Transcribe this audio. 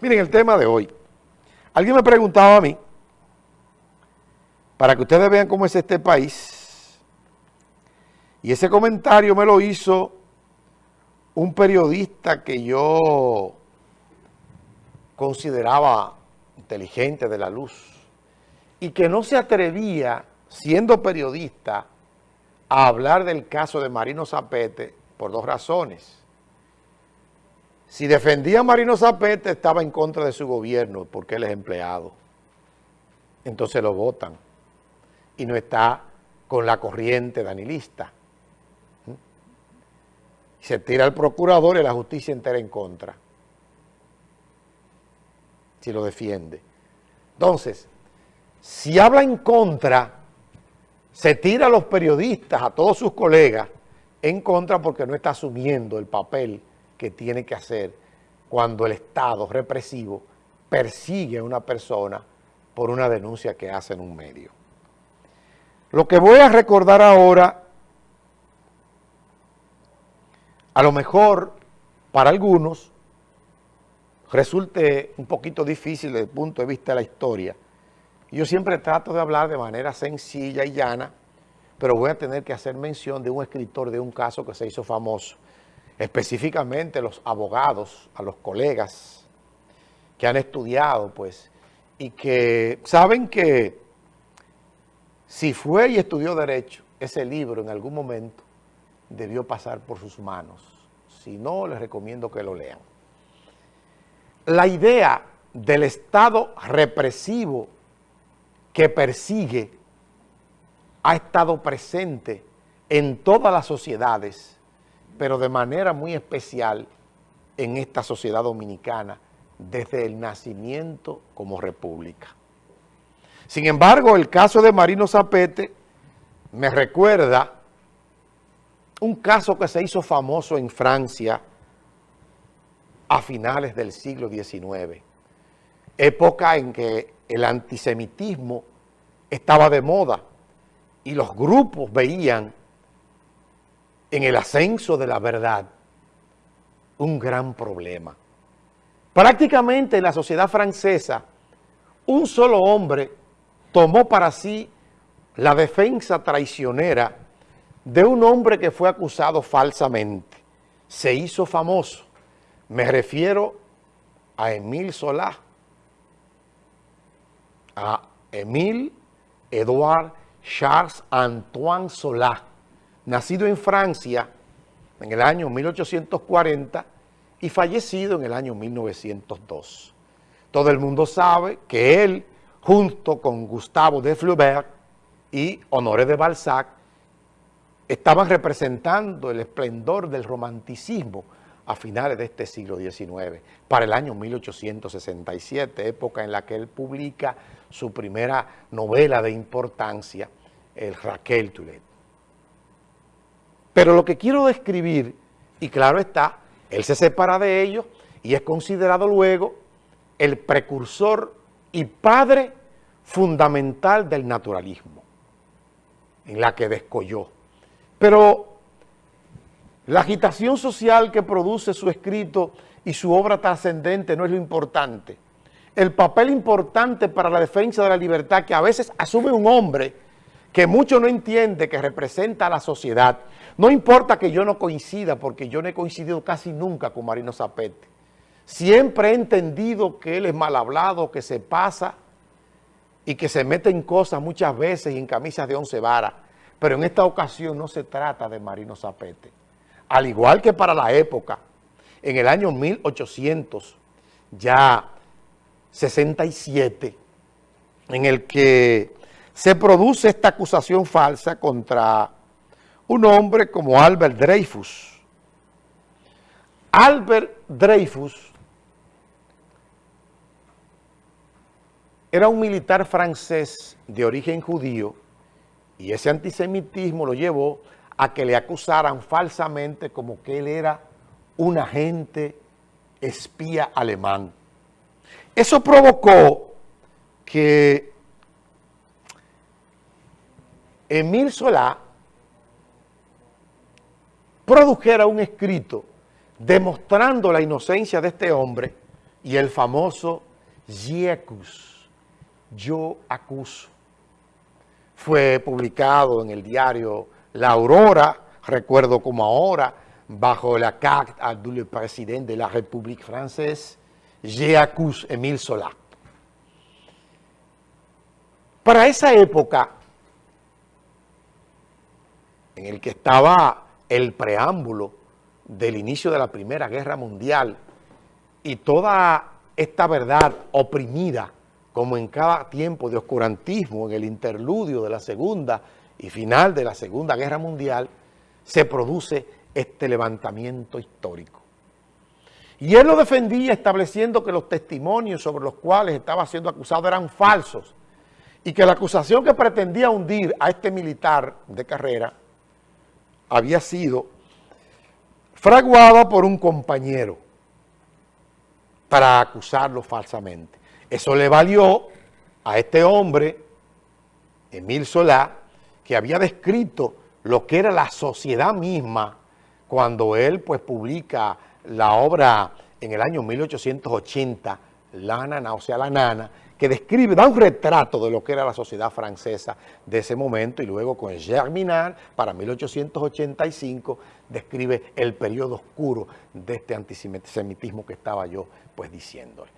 Miren, el tema de hoy. Alguien me preguntaba a mí, para que ustedes vean cómo es este país, y ese comentario me lo hizo un periodista que yo consideraba inteligente de la luz y que no se atrevía, siendo periodista, a hablar del caso de Marino Zapete por dos razones. Si defendía a Marino Zapete, estaba en contra de su gobierno, porque él es empleado. Entonces lo votan. Y no está con la corriente danilista. ¿Mm? Se tira el procurador y la justicia entera en contra. Si lo defiende. Entonces, si habla en contra, se tira a los periodistas, a todos sus colegas, en contra porque no está asumiendo el papel que tiene que hacer cuando el Estado represivo persigue a una persona por una denuncia que hace en un medio. Lo que voy a recordar ahora, a lo mejor para algunos resulte un poquito difícil desde el punto de vista de la historia. Yo siempre trato de hablar de manera sencilla y llana, pero voy a tener que hacer mención de un escritor de un caso que se hizo famoso, específicamente los abogados, a los colegas que han estudiado, pues, y que saben que si fue y estudió Derecho, ese libro en algún momento debió pasar por sus manos. Si no, les recomiendo que lo lean. La idea del Estado represivo que persigue ha estado presente en todas las sociedades pero de manera muy especial en esta sociedad dominicana desde el nacimiento como república. Sin embargo, el caso de Marino Zapete me recuerda un caso que se hizo famoso en Francia a finales del siglo XIX, época en que el antisemitismo estaba de moda y los grupos veían en el ascenso de la verdad un gran problema. Prácticamente en la sociedad francesa, un solo hombre tomó para sí la defensa traicionera de un hombre que fue acusado falsamente. Se hizo famoso. Me refiero a Emile Solá, a Emile Edouard Charles Antoine Solá, nacido en Francia en el año 1840 y fallecido en el año 1902. Todo el mundo sabe que él, junto con Gustavo de Flaubert y Honoré de Balzac, estaban representando el esplendor del romanticismo a finales de este siglo XIX, para el año 1867, época en la que él publica su primera novela de importancia, el Raquel Toulet. Pero lo que quiero describir, y claro está, él se separa de ellos y es considerado luego el precursor y padre fundamental del naturalismo, en la que descolló. Pero la agitación social que produce su escrito y su obra trascendente no es lo importante. El papel importante para la defensa de la libertad que a veces asume un hombre que mucho no entiende que representa a la sociedad. No importa que yo no coincida, porque yo no he coincidido casi nunca con Marino Zapete. Siempre he entendido que él es mal hablado, que se pasa y que se mete en cosas muchas veces y en camisas de once varas. Pero en esta ocasión no se trata de Marino Zapete. Al igual que para la época, en el año 1800, ya 67, en el que se produce esta acusación falsa contra un hombre como Albert Dreyfus. Albert Dreyfus era un militar francés de origen judío y ese antisemitismo lo llevó a que le acusaran falsamente como que él era un agente espía alemán. Eso provocó que Emil Solá produjera un escrito demostrando la inocencia de este hombre y el famoso J'accuse, yo acuso. Fue publicado en el diario La Aurora, recuerdo como ahora, bajo la carte du président de la République française, J'accuse Émile Zola. Para esa época, el que estaba el preámbulo del inicio de la Primera Guerra Mundial y toda esta verdad oprimida, como en cada tiempo de oscurantismo, en el interludio de la Segunda y final de la Segunda Guerra Mundial, se produce este levantamiento histórico. Y él lo defendía estableciendo que los testimonios sobre los cuales estaba siendo acusado eran falsos y que la acusación que pretendía hundir a este militar de carrera había sido fraguada por un compañero para acusarlo falsamente. Eso le valió a este hombre, Emil Solá, que había descrito lo que era la sociedad misma cuando él pues publica la obra en el año 1880, La Nana, o sea, La Nana, que describe, da un retrato de lo que era la sociedad francesa de ese momento y luego con Germinal, para 1885, describe el periodo oscuro de este antisemitismo que estaba yo pues diciéndole.